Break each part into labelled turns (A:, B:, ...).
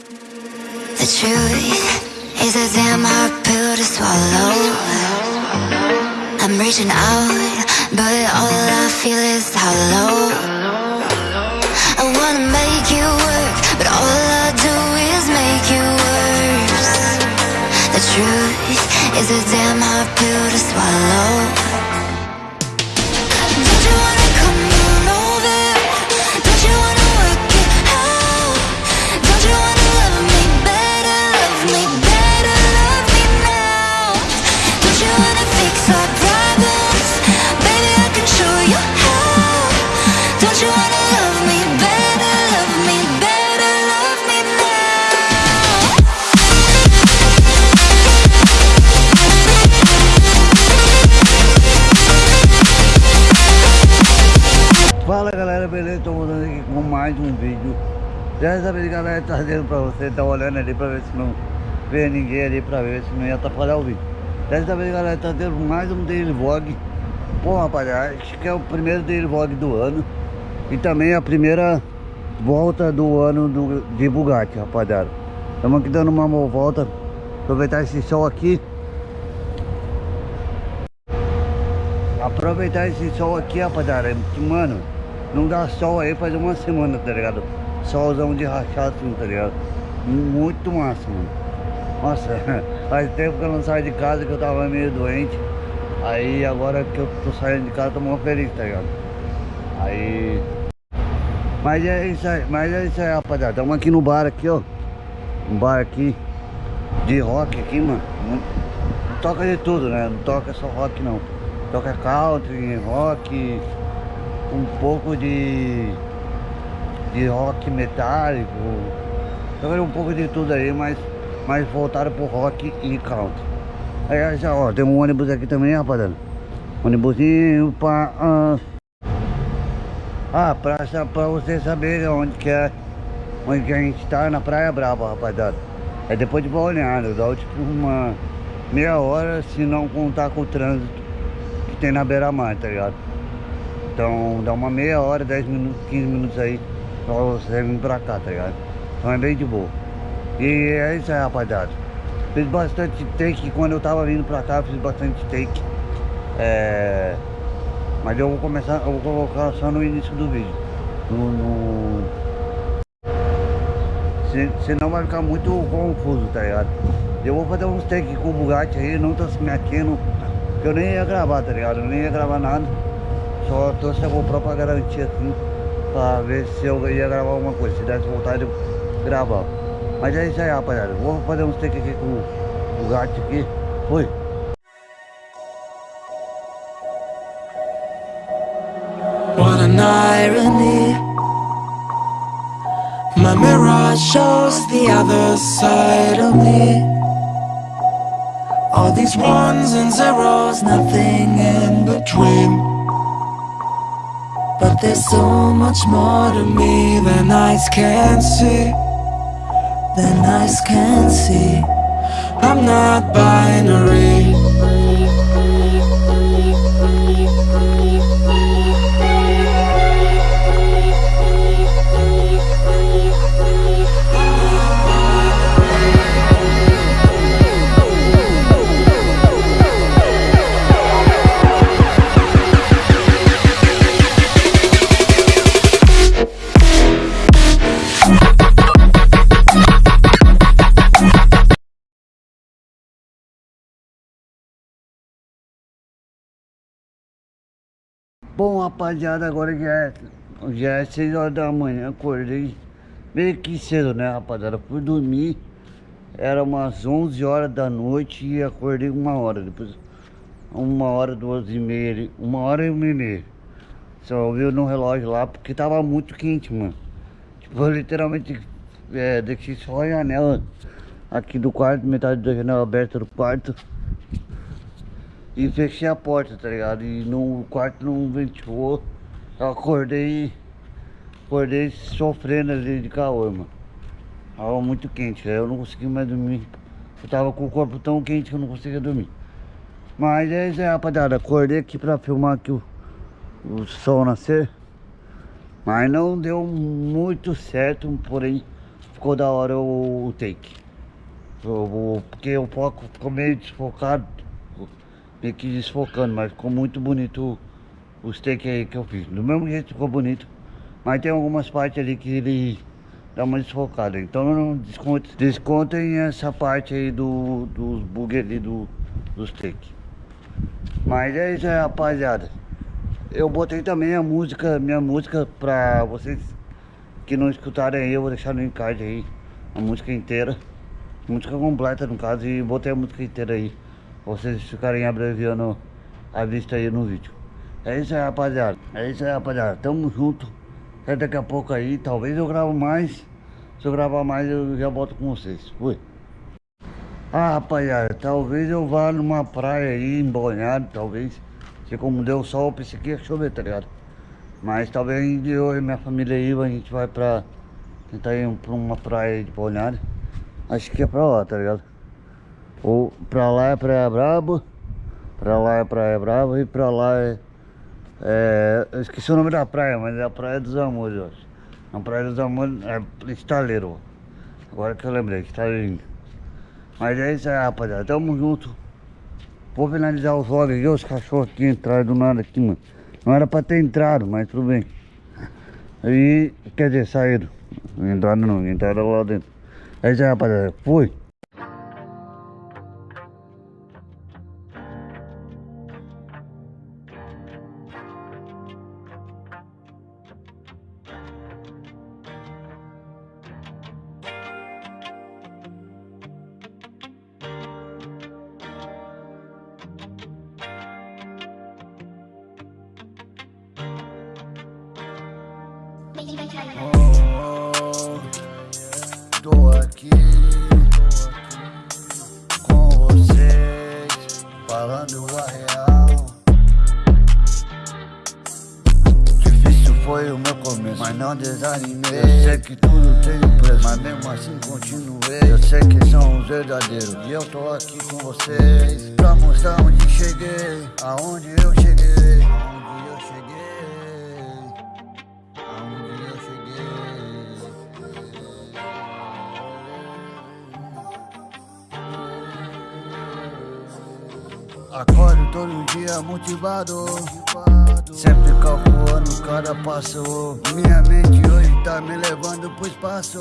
A: The truth is a damn hard pill to swallow. I'm reaching out, but all I feel is hollow. I wanna make you work, but all I do is make you worse. The truth is a damn hard pill to swallow.
B: Dessa vez galera, trazendo pra você, tá olhando ali pra ver se não vê ninguém ali pra ver se não ia atrapalhar o vídeo. Dessa vez galera, trazendo mais um daily vlog. Bom rapaziada, acho que é o primeiro daily vlog do ano E também a primeira volta do ano do, de Bugatti rapaziada. Estamos aqui dando uma volta. Aproveitar esse sol aqui. Aproveitar esse sol aqui, rapaziada, que, mano, não dá sol aí faz uma semana, tá ligado? Solzão de rachar assim, tá ligado? Muito massa, mano. Nossa, faz tempo que eu não saio de casa, que eu tava meio doente. Aí agora que eu tô saindo de casa, tô muito feliz, tá ligado? Aí... Mas é isso aí, mas é isso aí, rapaziada. Estamos aqui no bar aqui, ó. Um bar aqui de rock aqui, mano. Não toca de tudo, né? Não toca só rock não. Toca country, rock, um pouco de de rock metálico. Toca um pouco de tudo aí, mas mais voltado pro rock e country. Aí já ó, tem um ônibus aqui também, rapaziada. Ônibusinho pra. Ah, ah pra, pra você saber onde que é. Onde que a gente tá na Praia Brava, rapaziada. É depois de Balneário, dá tipo uma meia hora se não contar com o trânsito que tem na beira-mar, tá ligado? Então dá uma meia hora, 10 minutos, 15 minutos aí pra você vir pra cá, tá ligado? Então é bem de boa. E é isso aí, rapaziada. Fiz bastante take quando eu tava vindo pra cá, fiz bastante take. É... Mas eu vou começar, eu vou colocar só no início do vídeo. No, no... Se, senão vai ficar muito confuso, tá ligado? Eu vou fazer uns take com o Bugatti aí, não tô se metendo. Eu nem ia gravar, tá ligado? Eu nem ia gravar nada. Só trouxe a GoPro pra garantir assim. Eu ia gravar alguma coisa. Se desse vontade de gravar. Mas é isso aí, rapaziada. Vou fazer um take aqui com o Bugatti aqui. Fui.
C: What an irony. My mirror shows the other side of me. All these ones and zeros, nothing in between. There's so much more to me than eyes can see. Than eyes can see. I'm not binary.
B: Rapaziada, agora já é, já é 6 horas da manhã, acordei meio que cedo, né, rapaziada? Fui dormir, era umas 11 horas da noite e acordei uma hora, depois uma hora, duas e meia, uma hora e e meia. Só viu no relógio lá, porque tava muito quente, mano. Tipo, eu literalmente é, deixei só a janela aqui do quarto, metade da janela aberta do quarto. E fechei a porta, tá ligado? E no quarto não ventilou. Eu acordei. Acordei sofrendo ali de calor, mano. Tava muito quente, eu não consegui mais dormir. Eu tava com o corpo tão quente que eu não conseguia dormir. Mas é isso aí, rapaziada. Acordei aqui pra filmar aqui o, o sol nascer. Mas não deu muito certo, porém ficou da hora o, o take. O- porque o foco ficou meio desfocado, meio que desfocando, mas ficou muito bonito os take aí que eu fiz. Do mesmo jeito ficou bonito, mas tem algumas partes ali que ele dá uma desfocada. Então não desconte, descontem essa parte aí do, dos bug ali do, dos take. Mas é isso aí, rapaziada. Eu botei também a música, minha música pra vocês que não escutarem aí, eu vou deixar no encarte aí a música inteira. Música completa no caso e botei a música inteira aí. Vocês ficarem abreviando a vista aí no vídeo. É isso aí, rapaziada. É isso aí, rapaziada. Tamo junto. Até daqui a pouco aí. Talvez eu gravo mais. Se eu gravar mais, eu já volto com vocês. Fui. Ah, rapaziada, talvez eu vá numa praia aí, embanhado, talvez. Se como deu sol, eu pensei que ia chover, tá ligado? Mas talvez eu e minha família aí, a gente vai pra... Tentar ir pra uma praia de Balneário. Acho que é pra lá, tá ligado? Ou pra lá é Praia Braba, pra lá é Praia Braba e pra lá é... é eu esqueci o nome da praia, mas é a Praia dos Amores, eu acho. A Praia dos Amores é Estaleiro. Agora que eu lembrei, Estaleirinho. Mas é isso aí, rapaziada. Tamo junto. Vou finalizar os vlogs aqui. Os cachorros aqui entraram do nada aqui, mano. Não era pra ter entrado, mas tudo bem. Aí, quer dizer, saíram. Entraram não, entraram lá dentro. É isso aí, rapaziada. Fui. Tô aqui com vocês, falando a real. Difícil foi o meu começo, mas não desanimei. Eu sei que tudo tem um preço, mas mesmo assim continuei. Eu sei que são os verdadeiros e eu tô aqui com vocês pra mostrar onde cheguei, aonde eu cheguei, Acordo todo dia motivado. Sempre calculando cada passo. Minha mente hoje tá me levando pro espaço.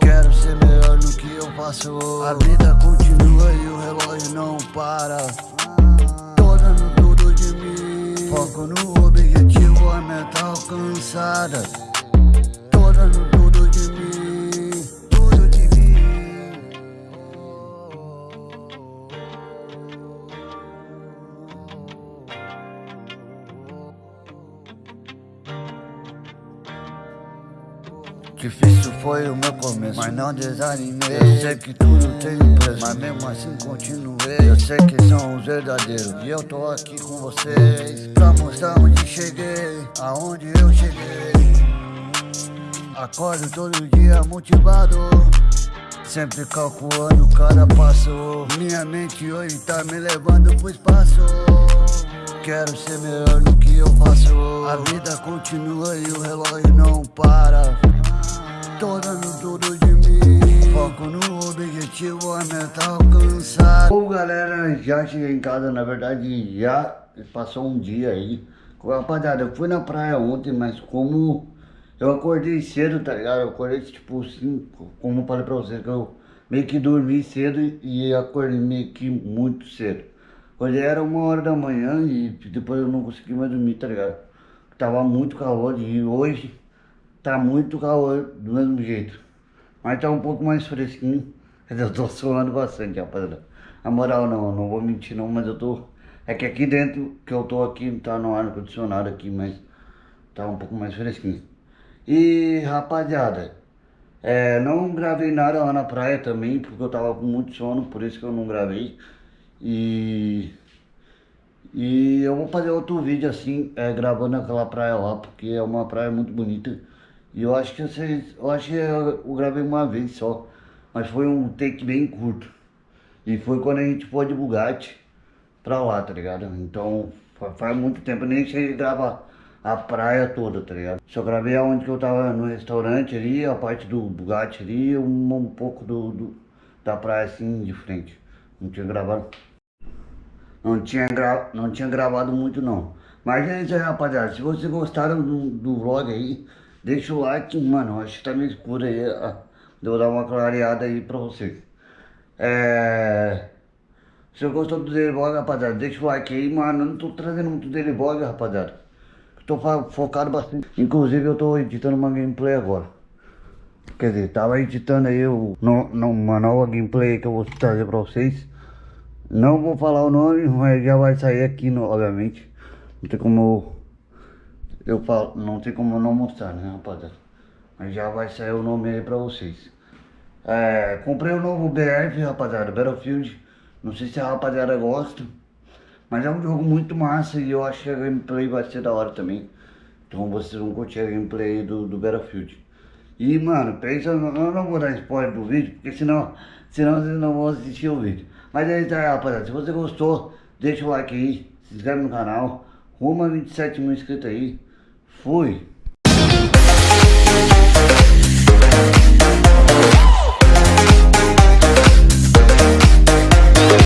B: Quero ser melhor no que eu faço. A vida continua e o relógio não para. Tô dando tudo de mim. Foco no objetivo, a meta alcançada. Tô dando tudo de mim Difícil foi o meu começo, mas não desanimei. Eu sei que tudo tem um preço, mas mesmo assim continuei. Eu sei que são os verdadeiros e eu tô aqui com vocês pra mostrar onde cheguei, aonde eu cheguei. Acordo todo dia motivado. Sempre calculando cada passo Minha mente hoje tá me levando pro espaço Quero ser melhor no que eu faço A vida continua e o relógio não para Tô dando tudo de mim Foco no objetivo, a meta alcançada Bom galera, já cheguei em casa, na verdade já passou um dia aí Rapaziada, eu fui na praia ontem, mas como eu acordei cedo, tá ligado? Eu acordei tipo 5, como eu falei pra vocês, que eu meio que dormi cedo e acordei meio que muito cedo. Hoje era uma hora da manhã e depois eu não consegui mais dormir, tá ligado? Tava muito calor e hoje tá muito calor do mesmo jeito. Mas tá um pouco mais fresquinho. Eu tô suando bastante, rapaziada. Na moral não, não vou mentir não, mas eu tô... É que aqui dentro, que eu tô aqui, tá no ar condicionado aqui, mas tá um pouco mais fresquinho. E rapaziada, é, não gravei nada lá na praia também, porque eu tava com muito sono, por isso que eu não gravei. E, e eu vou fazer outro vídeo assim, é, gravando aquela praia lá, porque é uma praia muito bonita. E eu acho que vocês, eu acho que eu, gravei uma vez só, mas foi um take bem curto. E foi quando a gente foi de Bugatti pra lá, tá ligado? Então fa- faz muito tempo, eu nem a gravar a praia toda, tá ligado? Só gravei aonde que eu tava no restaurante ali, a parte do Bugatti ali, um, um pouco do, do, da praia assim de frente. Não tinha gravado. Não tinha, gra... não tinha gravado muito não. Mas é isso aí, rapaziada. Se vocês gostaram do, do vlog aí, deixa o like, mano. Acho que tá meio escuro aí. Deu dar uma clareada aí pra vocês. É... Se você gostou do Vlog, rapaziada, deixa o like aí, mano. Eu não tô trazendo muito Vlog, rapaziada. Eu tô focado bastante. Inclusive, eu tô editando uma gameplay agora. Quer dizer, tava editando aí o, no, no- uma nova gameplay que eu vou trazer pra vocês. Não vou falar o nome, mas já vai sair aqui, no, obviamente. Não tem como eu, eu falo, não tem como não mostrar, né, rapaziada? Mas já vai sair o nome aí pra vocês. É, comprei o novo BF, rapaziada, Battlefield. Não sei se a rapaziada gosta. Mas é um jogo muito massa e eu acho que a gameplay vai ser da hora também. Então vocês vão curtir a gameplay do, do Battlefield. E mano, pensa, eu não vou dar spoiler do vídeo, porque senão, senão vocês não vão assistir o vídeo. Mas é isso aí, rapaziada. Se você gostou, deixa o like aí, se inscreve no canal. Rumo a 27 mil inscritos aí. Fui!